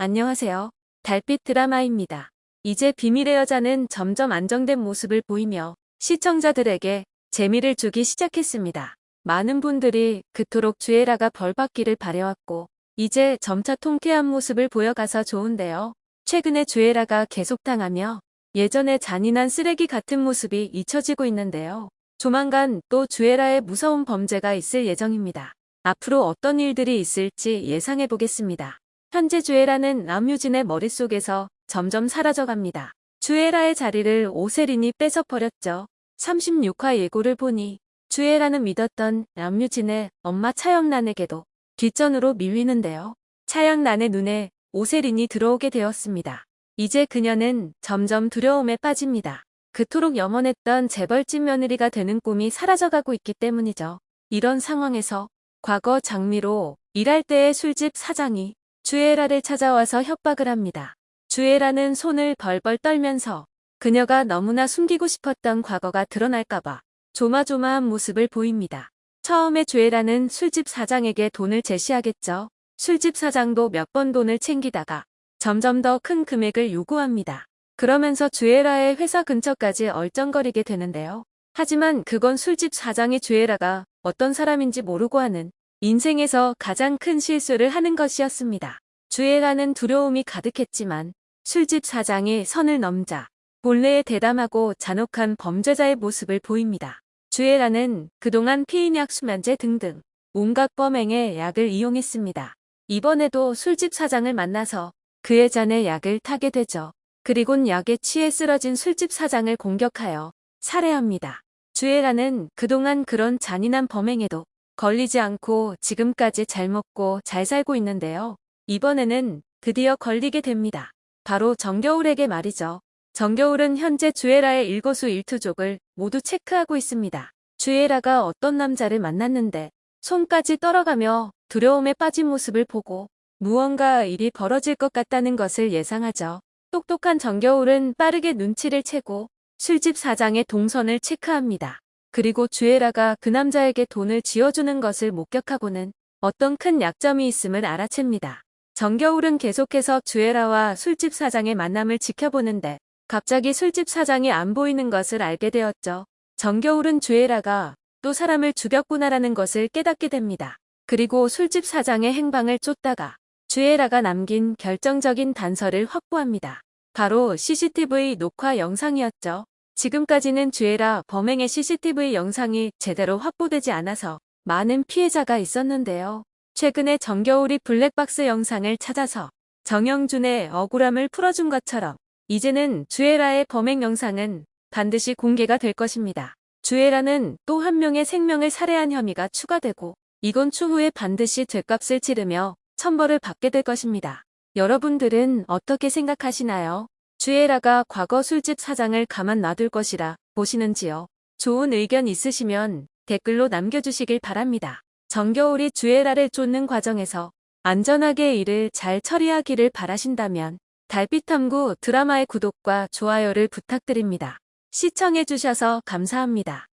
안녕하세요. 달빛 드라마입니다. 이제 비밀의 여자는 점점 안정된 모습을 보이며 시청자들에게 재미를 주기 시작했습니다. 많은 분들이 그토록 주애라가 벌받기를 바래왔고 이제 점차 통쾌한 모습을 보여가서 좋은데요. 최근에 주애라가 계속 당하며 예전의 잔인한 쓰레기 같은 모습이 잊혀지고 있는데요. 조만간 또 주애라의 무서운 범죄가 있을 예정입니다. 앞으로 어떤 일들이 있을지 예상해 보겠습니다. 현재 주애라는 남유진의 머릿속에서 점점 사라져갑니다. 주애라의 자리를 오세린이 뺏어버렸죠. 36화 예고를 보니 주애라는 믿었던 남유진의 엄마 차영란에게도 뒷전으로 밀리는데요. 차영란의 눈에 오세린이 들어오게 되었습니다. 이제 그녀는 점점 두려움에 빠집니다. 그토록 염원했던 재벌집 며느리가 되는 꿈이 사라져가고 있기 때문이죠. 이런 상황에서 과거 장미로 일할 때의 술집 사장이 주애라를 찾아와서 협박을 합니다. 주애라는 손을 벌벌 떨면서 그녀가 너무나 숨기고 싶었던 과거가 드러날까봐 조마조마한 모습을 보입니다. 처음에 주애라는 술집 사장에게 돈을 제시하겠죠. 술집 사장도 몇 번 돈을 챙기다가 점점 더 큰 금액을 요구합니다. 그러면서 주애라의 회사 근처까지 얼쩡거리게 되는데요. 하지만 그건 술집 사장의 주애라가 어떤 사람인지 모르고 하는 인생에서 가장 큰 실수를 하는 것이었습니다. 주애라는 두려움이 가득했지만 술집 사장이 선을 넘자 본래의 대담하고 잔혹한 범죄자의 모습을 보입니다. 주애라는 그동안 피인약 수면제 등등 온갖 범행에 약을 이용했습니다. 이번에도 술집 사장을 만나서 그의 잔에 약을 타게 되죠. 그리곤 약에 취해 쓰러진 술집 사장을 공격하여 살해합니다. 주애라는 그동안 그런 잔인한 범행에도 걸리지 않고 지금까지 잘 먹고 잘 살고 있는데요. 이번에는 드디어 걸리게 됩니다. 바로 정겨울에게 말이죠. 정겨울은 현재 주애라의 일거수일투족을 모두 체크하고 있습니다. 주애라가 어떤 남자를 만났는데 손까지 떨어가며 두려움에 빠진 모습을 보고 무언가 일이 벌어질 것 같다는 것을 예상하죠. 똑똑한 정겨울은 빠르게 눈치를 채고 술집 사장의 동선을 체크합니다. 그리고 주애라가 그 남자에게 돈을 쥐어주는 것을 목격하고는 어떤 큰 약점이 있음을 알아챕니다. 정겨울은 계속해서 주애라와 술집 사장의 만남을 지켜보는데 갑자기 술집 사장이 안 보이는 것을 알게 되었죠. 정겨울은 주애라가 또 사람을 죽였구나라는 것을 깨닫게 됩니다. 그리고 술집 사장의 행방을 쫓다가 주애라가 남긴 결정적인 단서를 확보합니다. 바로 CCTV 녹화 영상이었죠. 지금까지는 주애라 범행의 CCTV 영상이 제대로 확보되지 않아서 많은 피해자가 있었는데요. 최근에 정겨울이 블랙박스 영상을 찾아서 정영준의 억울함을 풀어준 것처럼 이제는 주애라의 범행 영상은 반드시 공개가 될 것입니다. 주애라는 또 한 명의 생명을 살해한 혐의가 추가되고 이건 추후에 반드시 죄값을 치르며 천벌을 받게 될 것입니다. 여러분들은 어떻게 생각하시나요? 주애라가 과거 술집 사장을 가만 놔둘 것이라 보시는지요? 좋은 의견 있으시면 댓글로 남겨주시길 바랍니다. 정겨울이 주애라를 쫓는 과정에서 안전하게 일을 잘 처리하기를 바라신다면 달빛탐구 드라마의 구독과 좋아요를 부탁드립니다. 시청해주셔서 감사합니다.